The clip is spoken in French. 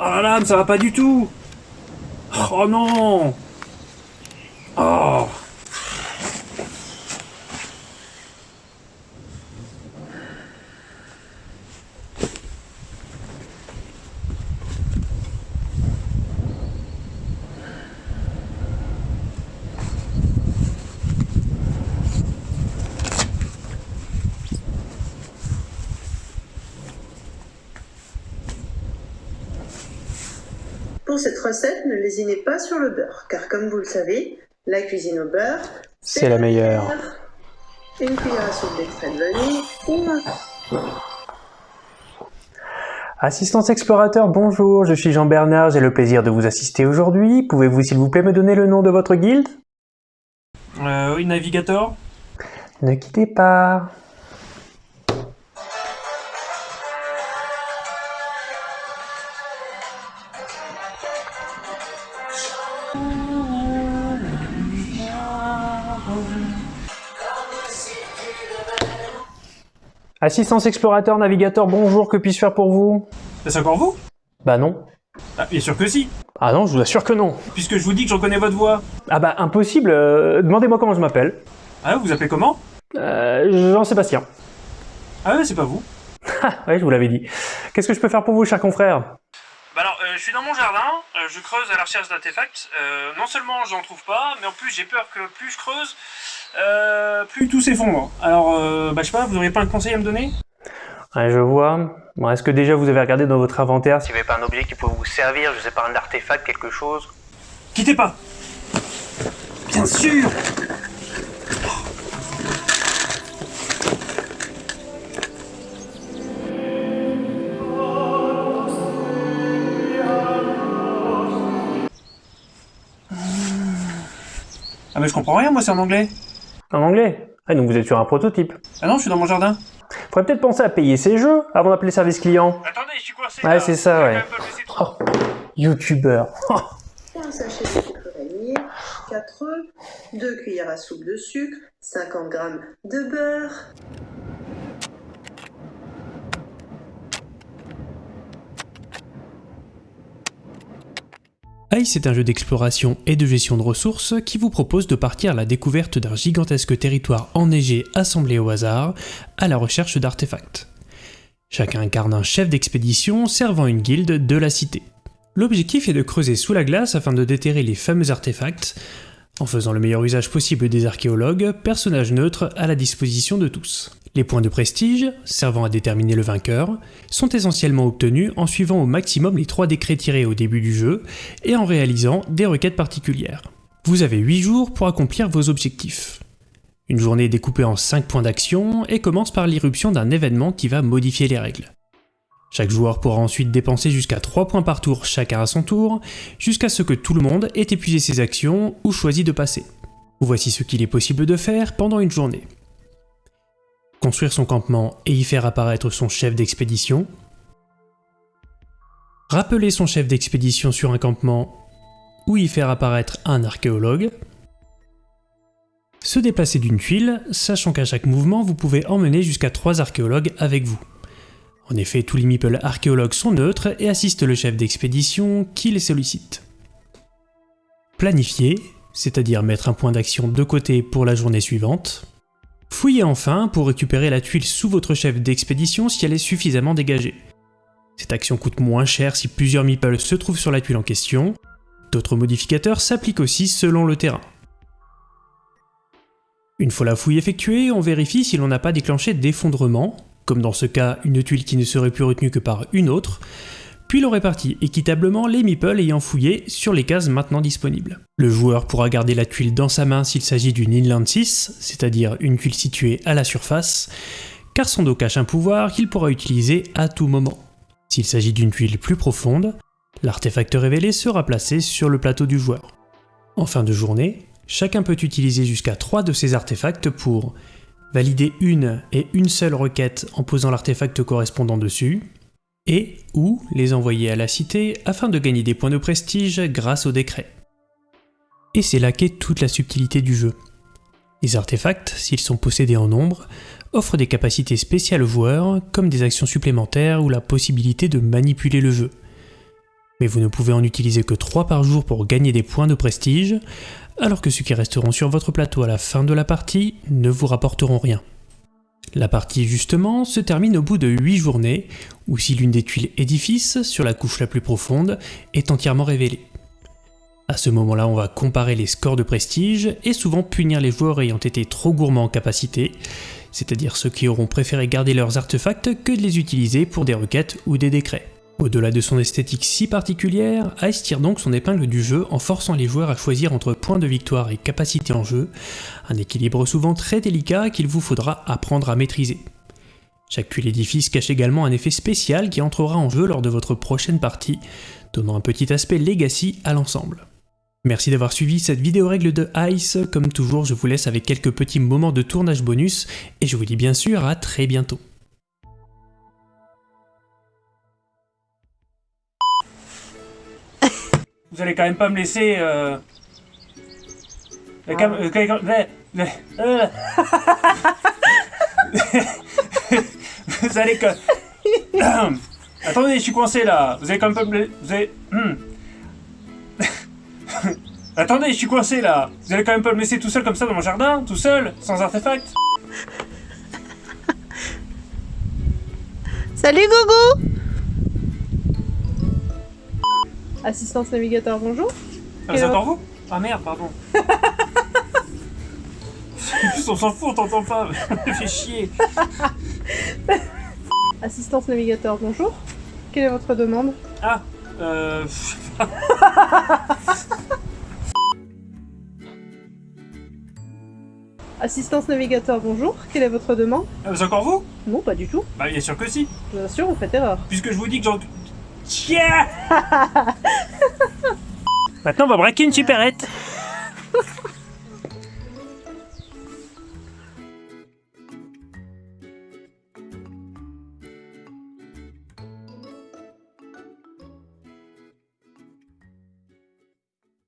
Oh la lame, ça va pas du tout. Oh non. Oh Pour cette recette, ne lésinez pas sur le beurre, car comme vous le savez, la cuisine au beurre, C'est la meilleure. Une cuillère à soupe d'extrait de vanille ou un Assistance explorateur, bonjour, je suis Jean-Bernard, j'ai le plaisir de vous assister aujourd'hui. Pouvez-vous s'il vous plaît me donner le nom de votre guilde? Euh, oui, navigateur Ne quittez pas. Assistance explorateur, navigateur, bonjour, que puis-je faire pour vous? C'est encore vous? Bah non. Ah, bien sûr que si Ah non, je vous assure que non. Puisque je vous dis que je reconnais votre voix. Ah bah impossible, euh, demandez-moi comment je m'appelle. Ah, vous vous appelez comment? Euh, Jean-Sébastien. Ah ouais, c'est pas vous. Ah, ouais, je vous l'avais dit. Qu'est-ce que je peux faire pour vous, cher confrère Bah alors, euh, je suis dans mon jardin, je creuse à la recherche d'artefacts. Euh, non seulement j'en trouve pas, mais en plus j'ai peur que plus je creuse, euh, plus tout s'effondre. Alors, euh, bah je sais pas, vous auriez pas un conseil à me donner? Ouais, je vois. Bon, Est-ce que déjà vous avez regardé dans votre inventaire s'il n'y avait pas un objet qui peut vous servir, je sais pas, un artefact, quelque chose? Quittez pas Bien sûr Ah mais je comprends rien moi c'est en anglais En anglais Ah, donc vous êtes sur un prototype. Ah non je suis dans mon jardin Faudrait peut-être penser à payer ses jeux avant d'appeler service client. Attendez je suis coincé Ouais, c'est ça, ouais. Oh, youtubeur. un sachet de sucre vanillé, 4 œufs, 2 cuillères à soupe de sucre, 50 g de beurre, Ice est un jeu d'exploration et de gestion de ressources qui vous propose de partir à la découverte d'un gigantesque territoire enneigé assemblé au hasard, à la recherche d'artefacts. Chacun incarne un chef d'expédition servant une guilde de la cité. L'objectif est de creuser sous la glace afin de déterrer les fameux artefacts, en faisant le meilleur usage possible des archéologues, personnages neutres à la disposition de tous. Les points de prestige, servant à déterminer le vainqueur, sont essentiellement obtenus en suivant au maximum les trois décrets tirés au début du jeu et en réalisant des requêtes particulières. Vous avez 8 jours pour accomplir vos objectifs. Une journée découpée en 5 points d'action et commence par l'irruption d'un événement qui va modifier les règles. Chaque joueur pourra ensuite dépenser jusqu'à 3 points par tour chacun à son tour, jusqu'à ce que tout le monde ait épuisé ses actions ou choisi de passer. Voici ce qu'il est possible de faire pendant une journée. Construire son campement et y faire apparaître son chef d'expédition. Rappeler son chef d'expédition sur un campement ou y faire apparaître un archéologue. Se déplacer d'une tuile, sachant qu'à chaque mouvement vous pouvez emmener jusqu'à 3 archéologues avec vous. En effet, tous les meeples archéologues sont neutres et assistent le chef d'expédition qui les sollicite. Planifier, c'est-à-dire mettre un point d'action de côté pour la journée suivante. Fouillez enfin pour récupérer la tuile sous votre chef d'expédition si elle est suffisamment dégagée. Cette action coûte moins cher si plusieurs meeples se trouvent sur la tuile en question. D'autres modificateurs s'appliquent aussi selon le terrain. Une fois la fouille effectuée, on vérifie si l'on n'a pas déclenché d'effondrement, comme dans ce cas une tuile qui ne serait plus retenue que par une autre, puis l'on répartit équitablement les meeples ayant fouillé sur les cases maintenant disponibles. Le joueur pourra garder la tuile dans sa main s'il s'agit d'une Inland 6, c'est-à-dire une tuile située à la surface, car son dos cache un pouvoir qu'il pourra utiliser à tout moment. S'il s'agit d'une tuile plus profonde, l'artefact révélé sera placé sur le plateau du joueur. En fin de journée, chacun peut utiliser jusqu'à 3 de ces artefacts pour valider une et une seule requête en posant l'artefact correspondant dessus, et ou les envoyer à la cité afin de gagner des points de prestige grâce au décret. Et c'est là qu'est toute la subtilité du jeu. Les artefacts, s'ils sont possédés en nombre, offrent des capacités spéciales aux joueurs, comme des actions supplémentaires ou la possibilité de manipuler le jeu. Mais vous ne pouvez en utiliser que 3 par jour pour gagner des points de prestige, alors que ceux qui resteront sur votre plateau à la fin de la partie ne vous rapporteront rien. La partie justement se termine au bout de 8 journées, ou si l'une des tuiles édifice, sur la couche la plus profonde, est entièrement révélée. À ce moment-là, on va comparer les scores de prestige et souvent punir les joueurs ayant été trop gourmands en capacité, c'est-à-dire ceux qui auront préféré garder leurs artefacts que de les utiliser pour des requêtes ou des décrets. Au-delà de son esthétique si particulière, Ice tire donc son épingle du jeu en forçant les joueurs à choisir entre points de victoire et capacité en jeu, un équilibre souvent très délicat qu'il vous faudra apprendre à maîtriser. Chaque tuile édifice cache également un effet spécial qui entrera en jeu lors de votre prochaine partie, donnant un petit aspect legacy à l'ensemble. Merci d'avoir suivi cette vidéo règle de Ice, comme toujours je vous laisse avec quelques petits moments de tournage bonus, et je vous dis bien sûr à très bientôt. Vous allez quand même pas me laisser... Euh... La cam... euh, euh. Vous allez quand... Attendez, je suis coincé là. Vous allez quand même pas me... la- Vous allez... Hmm. Attendez, je suis coincé là. Vous allez quand même pas me laisser tout seul comme ça dans mon jardin Tout seul Sans artefact Salut Gogo Assistance navigateur, bonjour. Ah, c'est encore vous Ah merde, pardon. En plus, on s'en fout, on t'entend pas. Fais chier. Assistance navigateur, bonjour. Quelle est votre demande? Ah, euh... Assistance navigateur, bonjour. Quelle est votre demande? Ah, c'est encore vous? Non, pas du tout. Bah bien sûr que si. Vous assure, vous faites erreur. Puisque je vous dis que Yeah Maintenant, on va braquer une supérette.